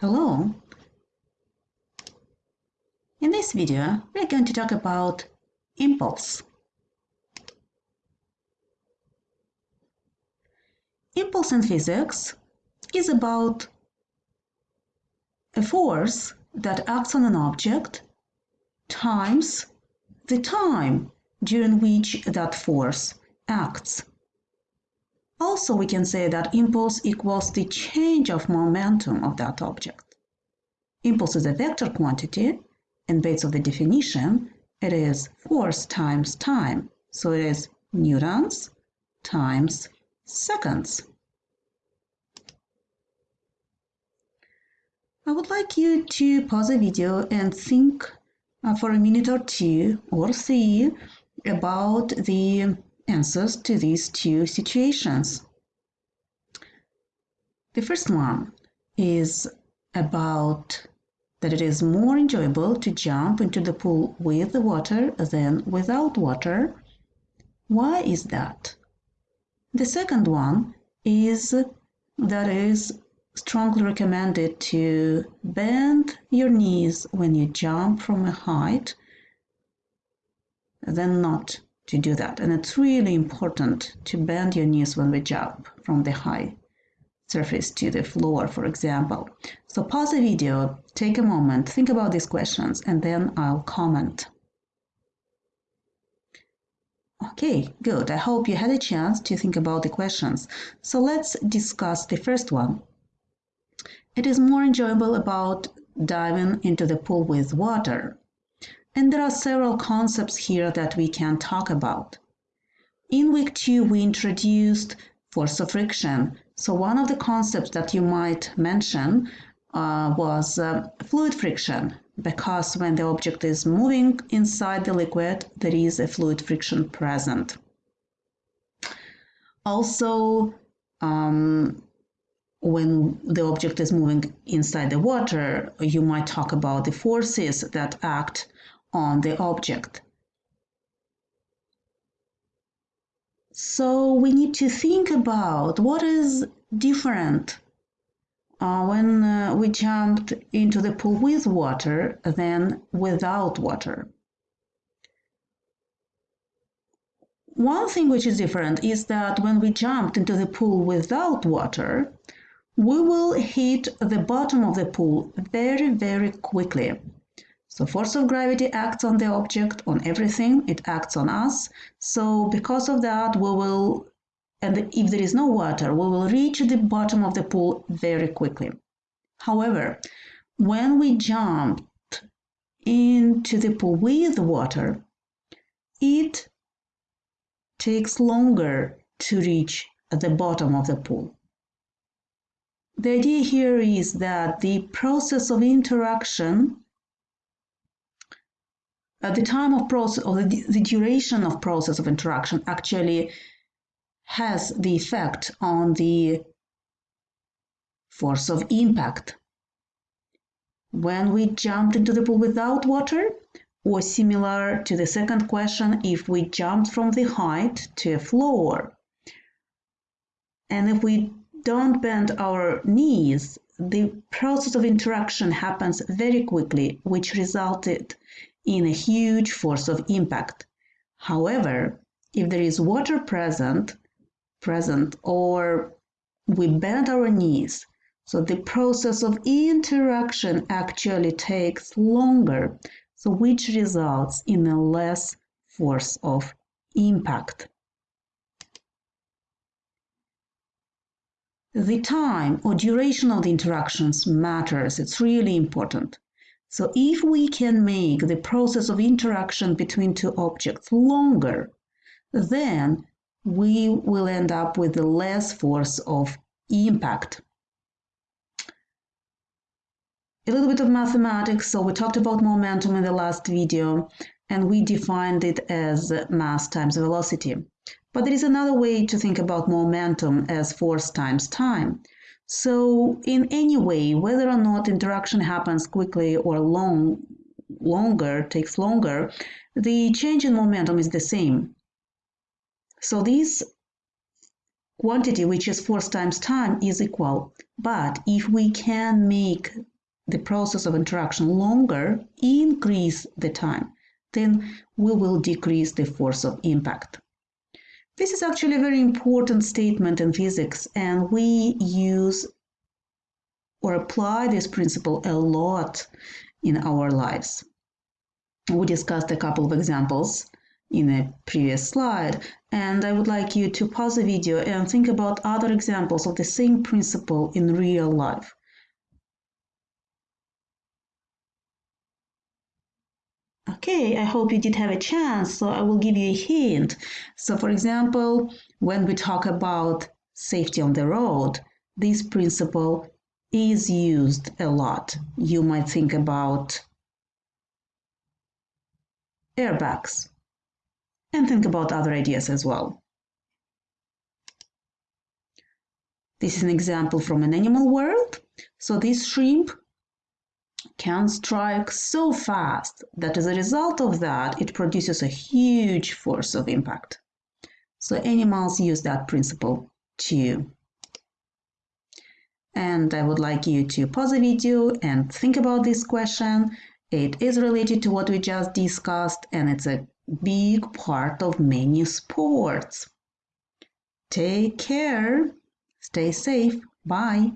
Hello! In this video, we're going to talk about impulse. Impulse in physics is about a force that acts on an object times the time during which that force acts. Also, we can say that impulse equals the change of momentum of that object. Impulse is a vector quantity, and based on the definition, it is force times time. So it is newtons times seconds. I would like you to pause the video and think uh, for a minute or two or three about the answers to these two situations. The first one is about that it is more enjoyable to jump into the pool with the water than without water. Why is that? The second one is that it is strongly recommended to bend your knees when you jump from a height than not to do that. And it's really important to bend your knees when we jump from the high surface to the floor, for example. So pause the video, take a moment, think about these questions, and then I'll comment. Okay, good. I hope you had a chance to think about the questions. So let's discuss the first one. It is more enjoyable about diving into the pool with water. And there are several concepts here that we can talk about. In week two, we introduced force of friction. So one of the concepts that you might mention uh, was uh, fluid friction, because when the object is moving inside the liquid, there is a fluid friction present. Also, um, when the object is moving inside the water, you might talk about the forces that act on the object. So we need to think about what is different uh, when uh, we jumped into the pool with water than without water. One thing which is different is that when we jumped into the pool without water, we will hit the bottom of the pool very, very quickly. So force of gravity acts on the object, on everything, it acts on us. So because of that, we will, and if there is no water, we will reach the bottom of the pool very quickly. However, when we jump into the pool with water, it takes longer to reach the bottom of the pool. The idea here is that the process of interaction uh, the time of process or the, the duration of process of interaction actually has the effect on the force of impact. When we jumped into the pool without water, or similar to the second question, if we jumped from the height to a floor, and if we don't bend our knees, the process of interaction happens very quickly, which resulted in a huge force of impact. However, if there is water present, present or we bend our knees, so the process of interaction actually takes longer, so which results in a less force of impact. The time or duration of the interactions matters. It's really important. So if we can make the process of interaction between two objects longer, then we will end up with less force of impact. A little bit of mathematics. So we talked about momentum in the last video, and we defined it as mass times velocity. But there is another way to think about momentum as force times time. So in any way, whether or not interaction happens quickly or long, longer, takes longer, the change in momentum is the same. So this quantity, which is force times time, is equal. But if we can make the process of interaction longer, increase the time, then we will decrease the force of impact. This is actually a very important statement in physics, and we use or apply this principle a lot in our lives. We discussed a couple of examples in a previous slide, and I would like you to pause the video and think about other examples of the same principle in real life. Okay, I hope you did have a chance, so I will give you a hint. So for example, when we talk about safety on the road, this principle is used a lot. You might think about airbags and think about other ideas as well. This is an example from an animal world. So this shrimp can strike so fast that as a result of that, it produces a huge force of impact. So animals use that principle too. And I would like you to pause the video and think about this question. It is related to what we just discussed and it's a big part of many sports. Take care. Stay safe. Bye.